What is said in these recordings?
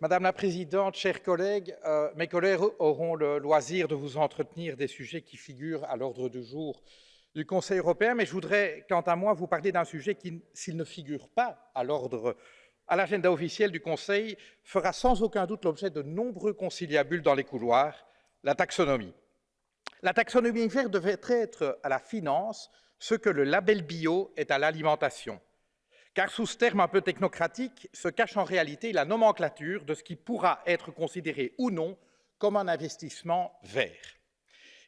Madame la Présidente, chers collègues, euh, mes collègues auront le loisir de vous entretenir des sujets qui figurent à l'ordre du jour du Conseil européen, mais je voudrais, quant à moi, vous parler d'un sujet qui, s'il ne figure pas à l'ordre, à l'agenda officiel du Conseil, fera sans aucun doute l'objet de nombreux conciliabules dans les couloirs, la taxonomie. La taxonomie verte devrait être à la finance ce que le label bio est à l'alimentation car sous ce terme un peu technocratique se cache en réalité la nomenclature de ce qui pourra être considéré ou non comme un investissement vert.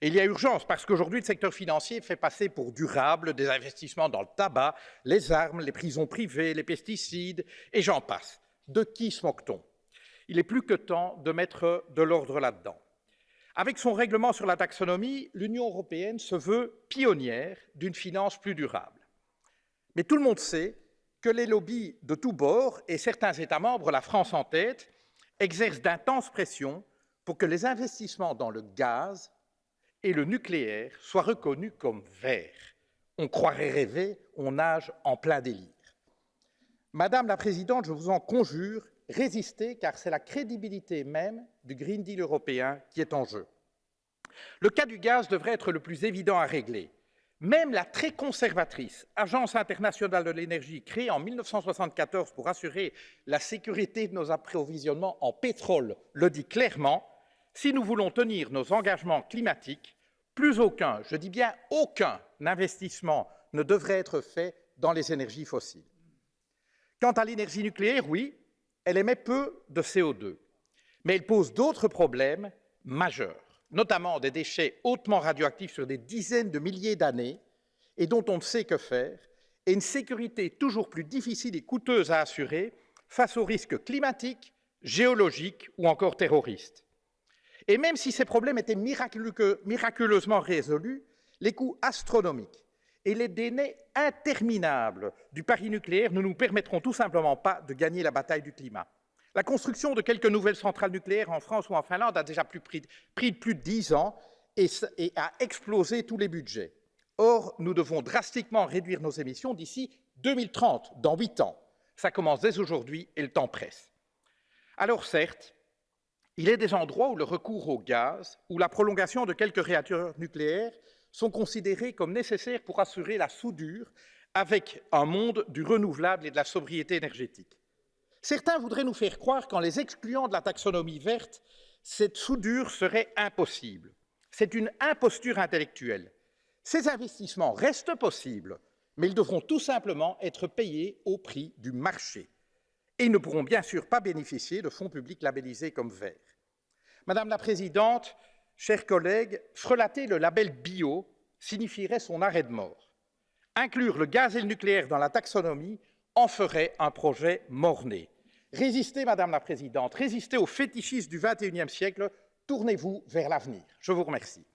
Et il y a urgence parce qu'aujourd'hui, le secteur financier fait passer pour durable des investissements dans le tabac, les armes, les prisons privées, les pesticides, et j'en passe. De qui se moque-t-on? Il est plus que temps de mettre de l'ordre là-dedans. Avec son règlement sur la taxonomie, l'Union européenne se veut pionnière d'une finance plus durable. Mais tout le monde sait que les lobbies de tous bords et certains États membres, la France en tête, exercent d'intenses pressions pour que les investissements dans le gaz et le nucléaire soient reconnus comme verts. On croirait rêver, on nage en plein délire. Madame la Présidente, je vous en conjure, résistez, car c'est la crédibilité même du Green Deal européen qui est en jeu. Le cas du gaz devrait être le plus évident à régler. Même la très conservatrice Agence internationale de l'énergie, créée en 1974 pour assurer la sécurité de nos approvisionnements en pétrole, le dit clairement, si nous voulons tenir nos engagements climatiques, plus aucun, je dis bien aucun investissement ne devrait être fait dans les énergies fossiles. Quant à l'énergie nucléaire, oui, elle émet peu de CO2, mais elle pose d'autres problèmes majeurs notamment des déchets hautement radioactifs sur des dizaines de milliers d'années et dont on ne sait que faire, et une sécurité toujours plus difficile et coûteuse à assurer face aux risques climatiques, géologiques ou encore terroristes. Et même si ces problèmes étaient miraculeusement résolus, les coûts astronomiques et les délais interminables du pari nucléaire ne nous permettront tout simplement pas de gagner la bataille du climat. La construction de quelques nouvelles centrales nucléaires en France ou en Finlande a déjà pris, plus de dix ans et, a explosé tous les budgets. Or, nous devons drastiquement réduire nos émissions d'ici 2030, dans huit ans. Ça commence dès aujourd'hui et le temps presse. Alors certes, il est des endroits où le recours au gaz ou la prolongation de quelques réacteurs nucléaires sont considérés comme nécessaires pour assurer la soudure avec un monde du renouvelable et de la sobriété énergétique. Certains voudraient nous faire croire qu'en les excluant de la taxonomie verte, cette soudure serait impossible. C'est une imposture intellectuelle. Ces investissements restent possibles, mais ils devront tout simplement être payés au prix du marché. Et ils ne pourront bien sûr pas bénéficier de fonds publics labellisés comme verts. Madame la Présidente, chers collègues, frelater le label bio signifierait son arrêt de mort. Inclure le gaz et le nucléaire dans la taxonomie en ferait un projet mort-né. Résistez, Madame la Présidente, résistez aux fétichistes du XXIe siècle, tournez-vous vers l'avenir. Je vous remercie.